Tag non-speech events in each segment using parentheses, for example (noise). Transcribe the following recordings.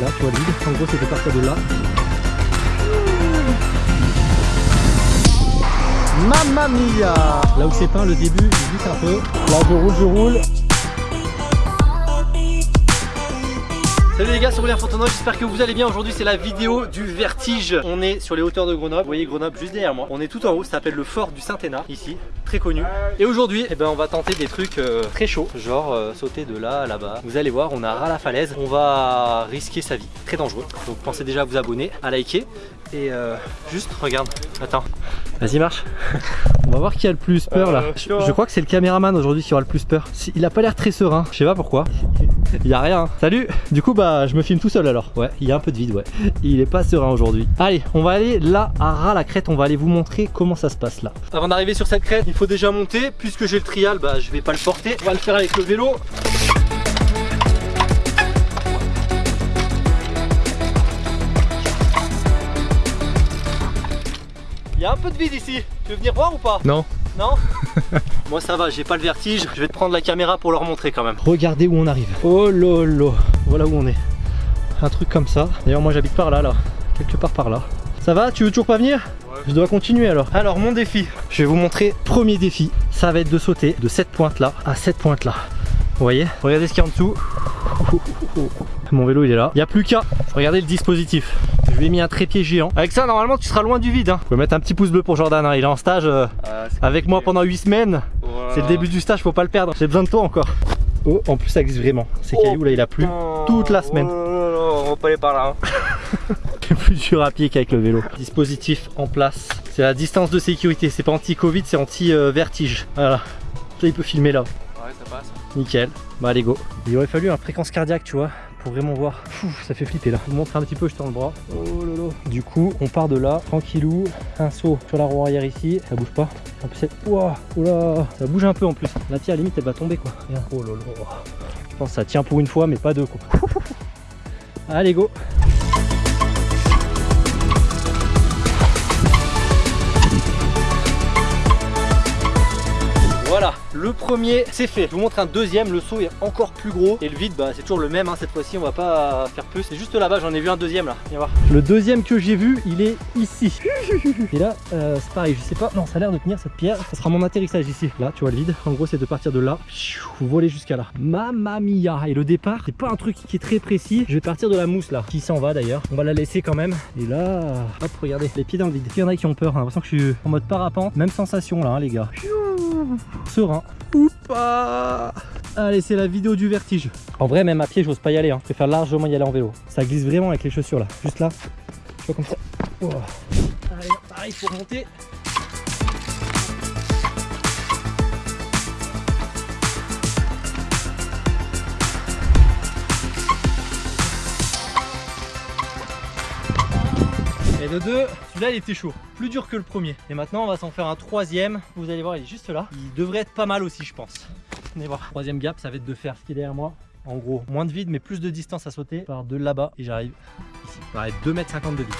Là, tu vois le vide. En gros, de partir de là. Mamma mia Là où c'est peint, le début, je glisse un peu. Là, je roule, je roule. Salut les gars, c'est Aurélien Fontenoy, j'espère que vous allez bien. Aujourd'hui, c'est la vidéo du vertige. On est sur les hauteurs de Grenoble. Vous voyez Grenoble juste derrière moi. On est tout en haut, ça s'appelle le fort du Saint-Hénard, ici, très connu. Et aujourd'hui, eh ben, on va tenter des trucs euh, très chauds, genre euh, sauter de là à là-bas. Vous allez voir, on a ras la falaise. On va risquer sa vie, très dangereux. Donc pensez déjà à vous abonner, à liker. Et euh, juste, regarde, attends. Vas-y, marche. (laughs) on va voir qui a le plus peur là. Je, je crois que c'est le caméraman aujourd'hui qui aura le plus peur. Il a pas l'air très serein, je sais pas pourquoi. Il (laughs) y a rien. Salut Du coup bah je me filme tout seul alors. Ouais, il y a un peu de vide ouais. Il est pas serein aujourd'hui. Allez, on va aller là à ras la crête, on va aller vous montrer comment ça se passe là. Avant d'arriver sur cette crête, il faut déjà monter. Puisque j'ai le trial, bah je vais pas le porter. On va le faire avec le vélo. Il y a un peu de vide ici. Tu veux venir voir ou pas? Non. Non (laughs) Moi ça va, j'ai pas le vertige. Je vais te prendre la caméra pour leur montrer quand même. Regardez où on arrive. Oh lolo. Voilà où on est. Un truc comme ça. D'ailleurs moi j'habite par là là. Quelque part par là. Ça va? Tu veux toujours pas venir? Je dois continuer alors. Alors mon défi. Je vais vous montrer. Premier défi. Ça va être de sauter de cette pointe là à cette pointe là. Vous voyez? Regardez ce qu'il y a en dessous. Mon vélo il est là. Il n'y a plus qu'à. Regardez le dispositif. Lui ai mis un trépied géant. Avec ça normalement tu seras loin du vide. Hein. Vous pouvez mettre un petit pouce bleu pour Jordan. hein. Il est en stage euh, Ah, avec moi pendant 8 semaines. C'est le début du stage, faut pas le perdre. J'ai besoin de toi encore. Oh, en plus ça glisse vraiment. Ces cailloux là il a plu toute la semaine. Oh, on va pas aller par là. hein. (laughs) C'est plus dur à pied qu'avec le vélo. Dispositif en place. C'est la distance de sécurité. C'est pas anti-Covid, c'est anti-vertige. Voilà. Ça il peut filmer là. Ouais, ça passe. Nickel. Bah allez go. Il aurait fallu un fréquence cardiaque, tu vois, pour vraiment voir. Ça fait flipper là. Je vous montre un petit peu, je tends le bras. Oh lolo. Du coup, on part de là, tranquillou. Un saut sur la roue arrière ici. Ça bouge pas. En plus. Ouah, oh là, ça bouge un peu en plus. La pierre, limite, elle va tomber quoi. Oh lolo. Je pense que ça tient pour une fois, mais pas deux quoi. (laughs) Allez go. Le premier c'est fait. Je vous montre un deuxième, le saut est encore plus gros. Et le vide, bah, c'est toujours le même hein, cette fois-ci, on va pas faire plus. C'est juste là-bas, j'en ai vu un deuxième là. Viens voir. Le deuxième que j'ai vu, il est ici. Et là, euh, c'est pareil, je sais pas. Non, ça a l'air de tenir cette pierre. Ça sera mon atterrissage ici. Là, tu vois le vide. En gros, c'est de partir de là, voler jusqu'à là. Mamma mia. Et le départ, c'est pas un truc qui est très précis. Je vais partir de la mousse là, qui s'en va d'ailleurs. On va la laisser quand même. Et là, hop, regardez, les pieds dans le vide. Il y en a qui ont peur. J'ai l'impression que je suis en mode parapente. Même sensation là, hein, les gars. Serein. Oupa Allez, c'est la vidéo du vertige. En vrai, même à pied, j'ose pas y aller. Hein. Je préfère largement y aller en vélo. Ça glisse vraiment avec les chaussures là. Juste là. Tu vois comme ça. Oh. Allez, pareil pour monter. Le 2, celui-là il était chaud, plus dur que le premier. Et maintenant on va s'en faire un troisième, vous allez voir il est juste là. Il devrait être pas mal aussi je pense. Venez voir. Troisième gap, ça va être de faire ce qui est derrière moi. En gros, moins de vide mais plus de distance à sauter. Par de là-bas et j'arrive ici. Ça être 2m50 de vide.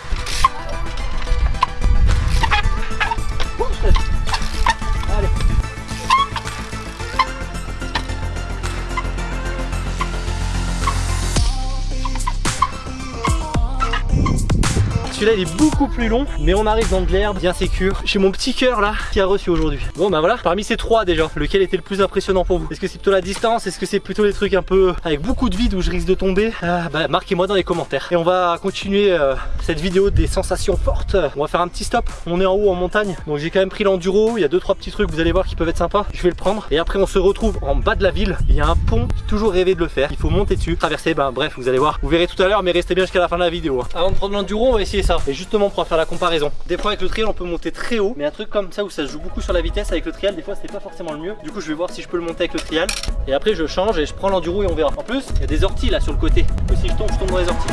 Celui-là il est beaucoup plus long, mais on arrive dans de l'herbe bien sécure. Chez mon petit cœur là qui a reçu aujourd'hui. Bon bah voilà, parmi ces trois déjà, lequel était le plus impressionnant pour vous? Est-ce que c'est plutôt la distance? Est-ce que c'est plutôt les trucs un peu avec beaucoup de vide où je risque de tomber? Ah, Bah marquez-moi dans les commentaires. Et on va continuer euh, cette vidéo des sensations fortes. On va faire un petit stop. On est en haut en montagne, donc j'ai quand même pris l'enduro. Il y a deux trois petits trucs vous allez voir qui peuvent être sympas. Je vais le prendre. Et après on se retrouve en bas de la ville. Il y a un pont. J'ai toujours rêvé de le faire. Il faut monter dessus, traverser. Ben bref, vous allez voir. Vous verrez tout à l'heure, mais restez bien jusqu'à la fin de la vidéo. hein. Avant de prendre l'enduro, on va essayer Et justement pour faire la comparaison. Des fois avec le trial on peut monter très haut, mais un truc comme ça où ça se joue beaucoup sur la vitesse avec le trial, des fois c'était pas forcément le mieux. Du coup je vais voir si je peux le monter avec le trial. Et après je change et je prends l'enduro et on verra. En plus, il y a des orties là sur le côté. Que si je tombe, je tombe dans les orties.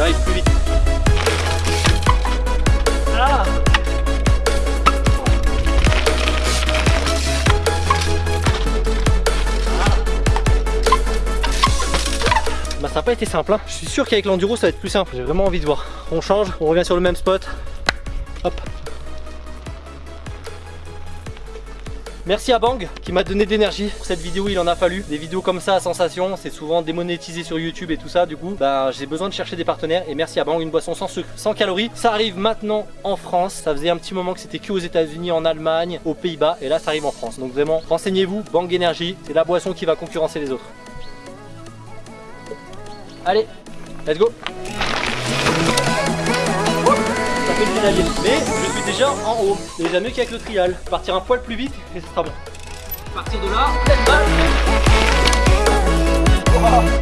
Ah plus vite. Été simple hein. Je suis sûr qu'avec l'enduro ça va être plus simple J'ai vraiment envie de voir On change, on revient sur le même spot Hop Merci à Bang qui m'a donné de l'énergie pour cette vidéo, il en a fallu. Des vidéos comme ça à sensation, c'est souvent démonétisé sur YouTube et tout ça. Du coup, bah, j'ai besoin de chercher des partenaires et merci à Bang, une boisson sans sucre, sans calories. Ça arrive maintenant en France. Ça faisait un petit moment que c'était que aux États-Unis, en Allemagne, aux Pays-Bas et là ça arrive en France. Donc vraiment, renseignez-vous, Bang Energy, c'est la boisson qui va concurrencer les autres. Allez, let's go Ça fait le pédalier, mais je suis déjà en haut. Déjà mieux qu'avec le trial. Partir un poil plus vite et ce sera bon. Partir de là, let's go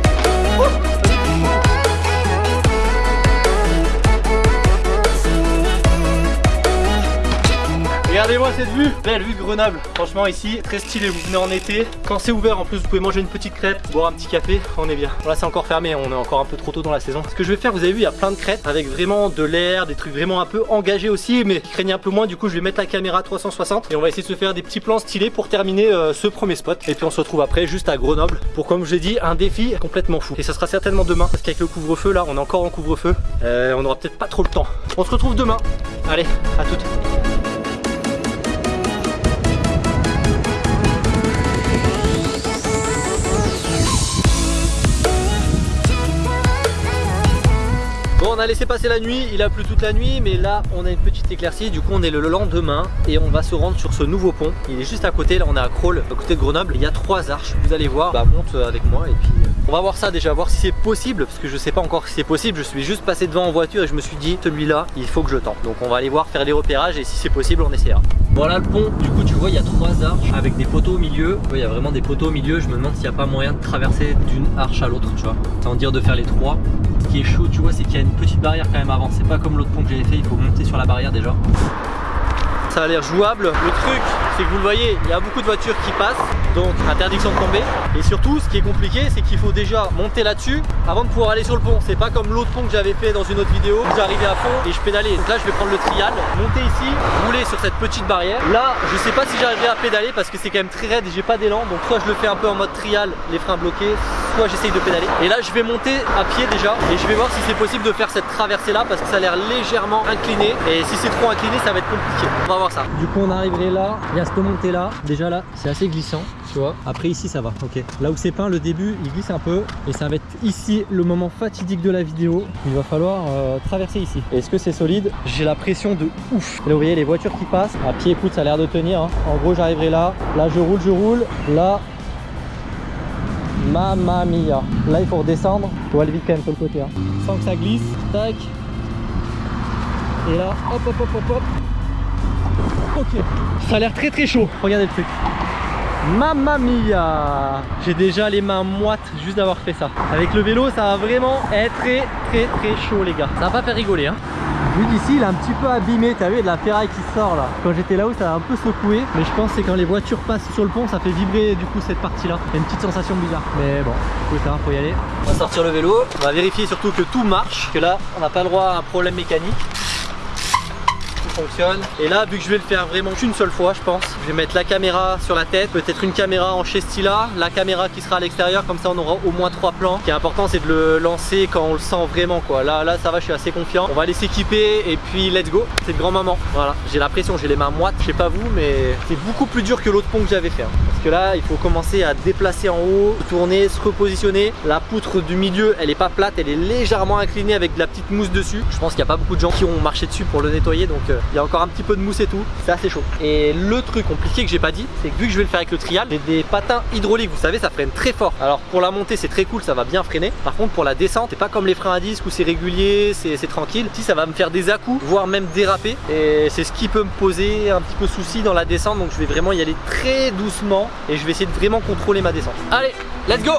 Regardez-moi cette vue, belle vue Grenoble. Franchement ici, très stylé, vous venez en été. Quand c'est ouvert en plus, vous pouvez manger une petite crêpe, boire un petit café, on est bien. Bon, là c'est encore fermé, on est encore un peu trop tôt dans la saison. Ce que je vais faire, vous avez vu, il y a plein de crêpes avec vraiment de l'air, des trucs vraiment un peu engagés aussi, mais qui craignent un peu moins. Du coup, je vais mettre la caméra 360 et on va essayer de se faire des petits plans stylés pour terminer euh, ce premier spot. Et puis on se retrouve après juste à Grenoble pour, comme je l'ai dit, un défi complètement fou. Et ça sera certainement demain parce qu'avec le couvre-feu là, on est encore en couvre-feu. Euh, on aura peut-être pas trop le temps. On se retrouve demain. Allez, à toutes. Bon on a laissé passer la nuit, il a plu toute la nuit mais là on a une petite éclaircie. Du coup on est le lendemain et on va se rendre sur ce nouveau pont. Il est juste à côté là on est à Crawl à côté de Grenoble. Il y a trois arches vous allez voir. Bah monte avec moi et puis euh, on va voir ça déjà voir si c'est possible parce que je sais pas encore si c'est possible. Je suis juste passé devant en voiture et je me suis dit celui-là il faut que je tente. Donc on va aller voir faire les repérages et si c'est possible on essaiera voilà le pont. Du coup tu vois il y a trois arches avec des poteaux au milieu. Il y a vraiment des poteaux au milieu. Je me demande s'il n'y a pas moyen de traverser d'une arche à l'autre tu vois. Sans dire de faire les trois. Ce qui est chaud tu vois c'est qu'il y a une petite barrière quand même avant. C'est pas comme l'autre pont que j'avais fait. Il faut monter sur la barrière déjà. Ça a l'air jouable. Le truc c'est que vous le voyez il y a beaucoup de voitures qui passent donc interdiction de tomber. Et surtout ce qui est compliqué c'est qu'il faut déjà monter là dessus avant de pouvoir aller sur le pont. C'est pas comme l'autre pont que j'avais fait dans une autre vidéo. J'arrivais à fond et je pédalais. Donc là je vais prendre le trial. Monter ici rouler sur cette petite barrière. Là je sais pas si j'arriverai à pédaler parce que c'est quand même très raide et j'ai pas d'élan. Donc soit je le fais un peu en mode trial les freins bloqués soit j'essaye de pédaler. Et là je vais monter à pied déjà et je vais voir si c'est possible de faire cette traversée là parce que ça a l'air légèrement incliné. Et si c'est trop incliné ça va être compliqué. On va voir ça. Du coup on arriverait là. Il y a cette montée là déjà là c'est assez glissant tu vois. Après ici ça va ok. Là où c'est peint le début il glisse un peu et ça va être ici le moment fatidique de la vidéo. Il va falloir euh, traverser ici. Est-ce que c'est solide? J'ai la pression de ouf. Là vous voyez les voitures qui passent. À pied écoute ça a l'air de tenir hein. en gros j'arriverai là. Là je roule je roule. Là Mamma mia. Là il faut redescendre, faut aller vite quand même sur le côté hein. Sans que ça glisse, tac. Et là, hop hop hop hop hop. Ok, ça a l'air très très chaud, regardez le truc Mamma mia. J'ai déjà les mains moites juste d'avoir fait ça. Avec le vélo ça va vraiment être très très très chaud les gars. Ça va pas faire rigoler hein. Vu d'ici il est un petit peu abîmé, t'as vu il y a de la ferraille qui sort là. Quand j'étais là-haut ça a un peu secoué. Mais je pense que c'est quand les voitures passent sur le pont ça fait vibrer du coup cette partie là Il y a une petite sensation bizarre. Mais bon, écoute hein, faut y aller. On va sortir le vélo, on va vérifier surtout que tout marche Que là on n'a pas le droit à un problème mécanique fonctionne. Et là vu que je vais le faire vraiment qu'une seule fois je pense je vais mettre la caméra sur la tête peut-être une caméra en Stila la caméra qui sera à l'extérieur comme ça on aura au moins trois plans. Ce qui est important c'est de le lancer quand on le sent vraiment quoi. Là là ça va je suis assez confiant. On va aller s'équiper et puis let's go. C'est de grand maman voilà. J'ai la pression j'ai les mains moites. Je sais pas vous mais c'est beaucoup plus dur que l'autre pont que j'avais fait hein. Là il faut commencer à déplacer en haut tourner se repositionner. La poutre du milieu elle est pas plate elle est légèrement inclinée avec de la petite mousse dessus. Je pense qu'il n'y a pas beaucoup de gens qui ont marché dessus pour le nettoyer donc euh, il y a encore un petit peu de mousse et tout. C'est assez chaud. Et le truc compliqué que j'ai pas dit c'est que vu que je vais le faire avec le trial j'ai des patins hydrauliques vous savez ça freine très fort. Alors pour la montée c'est très cool ça va bien freiner. Par contre pour la descente c'est pas comme les freins à disque où c'est régulier c'est tranquille. Si ça va me faire des à -coups, voire même déraper. Et c'est ce qui peut me poser un petit peu souci dans la descente donc je vais vraiment y aller très doucement et je vais essayer de vraiment contrôler ma descente. Allez let's go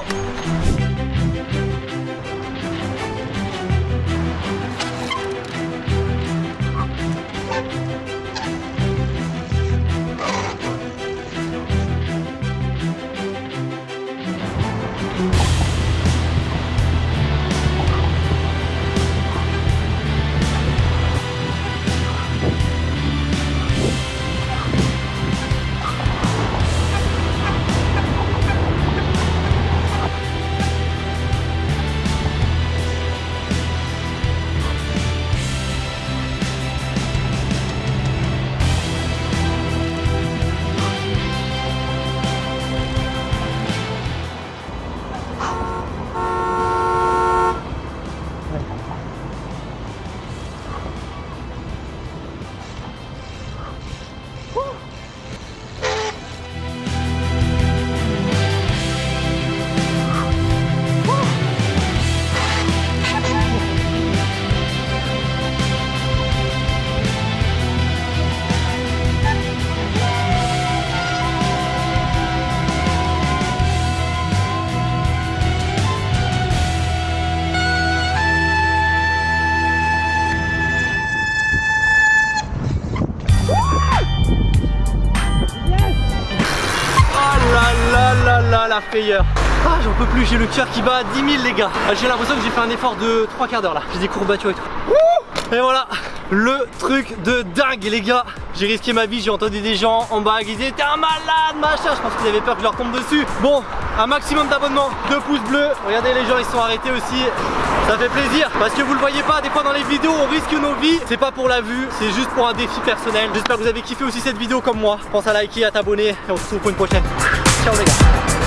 frayeur. Ah, j'en peux plus, j'ai le cœur qui bat à 10 000 les gars. Ah, j'ai l'impression que j'ai fait un effort de 3 quarts d'heure là. J'ai des courbatures et tout. Et voilà, le truc de dingue les gars. J'ai risqué ma vie, j'ai entendu des gens en bas qui disaient T'es un malade machin. Je pense qu'ils avaient peur que je leur tombe dessus. Bon, un maximum d'abonnements, 2 pouces bleus. Regardez les gens ils sont arrêtés aussi. Ça fait plaisir parce que vous le voyez pas Des fois dans les vidéos on risque nos vies. C'est pas pour la vue, c'est juste pour un défi personnel. J'espère que vous avez kiffé aussi cette vidéo comme moi. Pense à liker, à t'abonner Et on se retrouve pour une prochaine. Ciao les gars